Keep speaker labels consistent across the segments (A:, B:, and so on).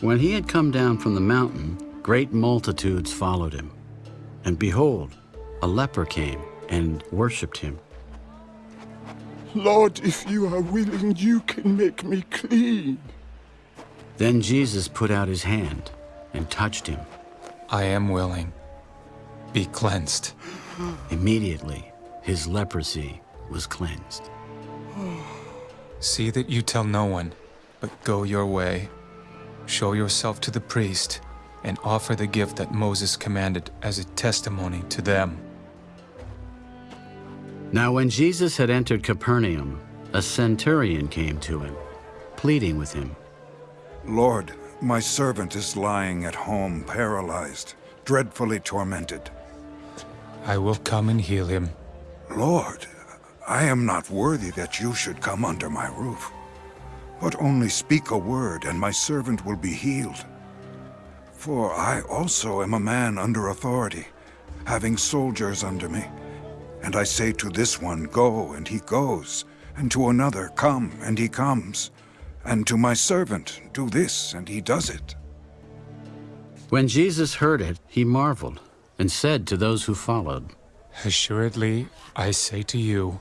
A: When he had come down from the mountain, great multitudes followed him. And behold, a leper came and worshipped him.
B: Lord, if you are willing, you can make me clean.
A: Then Jesus put out his hand and touched him.
C: I am willing. Be cleansed.
A: Immediately, his leprosy was cleansed.
C: See that you tell no one, but go your way. Show yourself to the priest, and offer the gift that Moses commanded as a testimony to them.
A: Now when Jesus had entered Capernaum, a centurion came to him, pleading with him.
D: Lord, my servant is lying at home paralyzed, dreadfully tormented.
C: I will come and heal him.
D: Lord, I am not worthy that you should come under my roof. But only speak a word, and my servant will be healed. For I also am a man under authority, having soldiers under me. And I say to this one, Go, and he goes, and to another, Come, and he comes, and to my servant, Do this, and he does it.
A: When Jesus heard it, he marveled, and said to those who followed,
C: Assuredly, I say to you,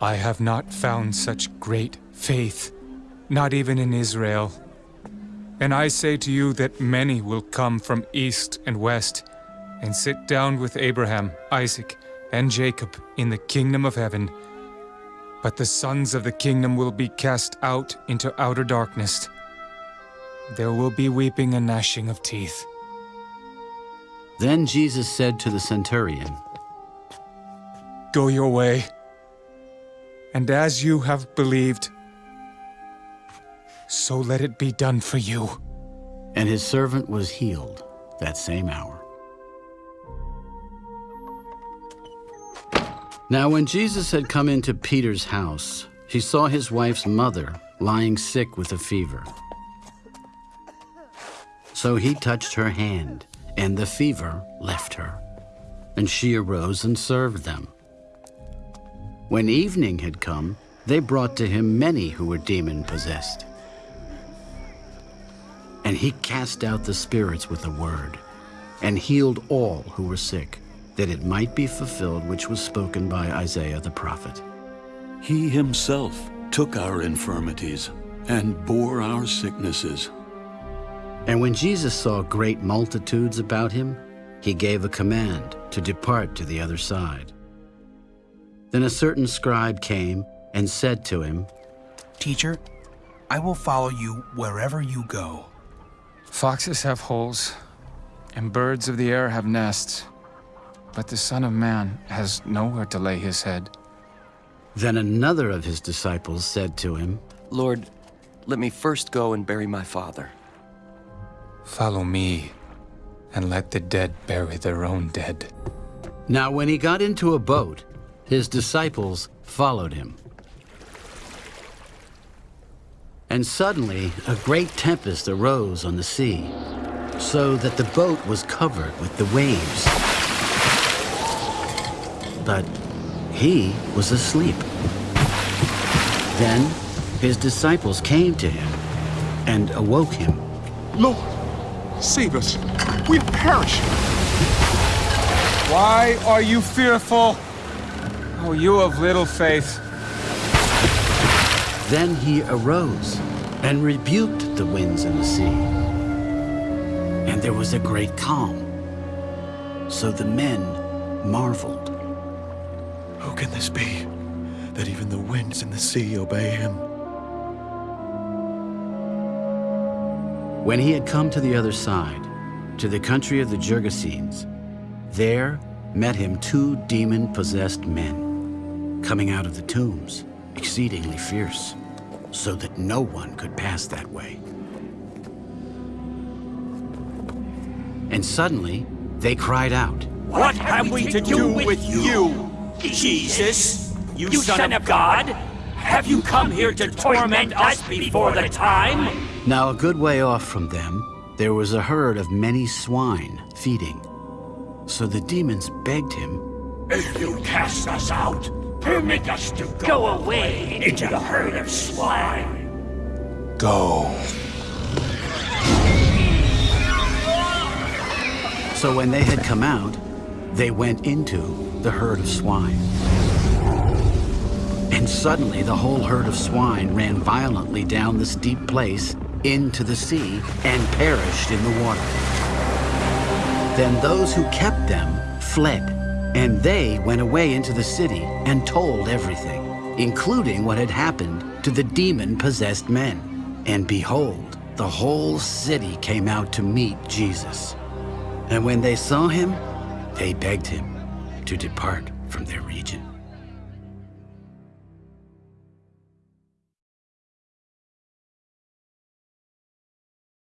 C: I have not found such great faith, not even in Israel. And I say to you that many will come from east and west, and sit down with Abraham, Isaac, and Jacob in the kingdom of heaven. But the sons of the kingdom will be cast out into outer darkness. There will be weeping and gnashing of teeth.
A: Then Jesus said to the centurion,
C: Go your way, and as you have believed, so let it be done for you.
A: And his servant was healed that same hour. Now when Jesus had come into Peter's house, he saw his wife's mother lying sick with a fever. So he touched her hand, and the fever left her, and she arose and served them. When evening had come, they brought to him many who were demon-possessed. And he cast out the spirits with a word, and healed all who were sick that it might be fulfilled which was spoken by Isaiah the prophet.
E: He himself took our infirmities and bore our sicknesses.
A: And when Jesus saw great multitudes about him, he gave a command to depart to the other side. Then a certain scribe came and said to him,
F: Teacher, I will follow you wherever you go.
C: Foxes have holes, and birds of the air have nests, but the Son of Man has nowhere to lay his head.
A: Then another of his disciples said to him,
G: Lord, let me first go and bury my father.
C: Follow me, and let the dead bury their own dead.
A: Now when he got into a boat, his disciples followed him. And suddenly a great tempest arose on the sea, so that the boat was covered with the waves. But he was asleep. Then his disciples came to him and awoke him.
B: Lord, save us. We are perishing.
C: Why are you fearful? Oh, you of little faith.
A: Then he arose and rebuked the winds and the sea. And there was a great calm. So the men marveled.
H: Who can this be, that even the winds and the sea obey him?
A: When he had come to the other side, to the country of the Gergesenes, there met him two demon-possessed men, coming out of the tombs, exceedingly fierce, so that no one could pass that way. And suddenly, they cried out,
I: What have we to do with you, Jesus? You son of God? Have you come here to torment us before the time?
A: Now a good way off from them, there was a herd of many swine feeding. So the demons begged him,
I: If you cast us out, permit us to go away into the herd of swine.
C: Go.
A: So when they had come out, they went into the herd of swine. And suddenly the whole herd of swine ran violently down the steep place into the sea and perished in the water. Then those who kept them fled, and they went away into the city and told everything, including what had happened to the demon-possessed men. And behold, the whole city came out to meet Jesus. And when they saw him, they begged him to depart from their region.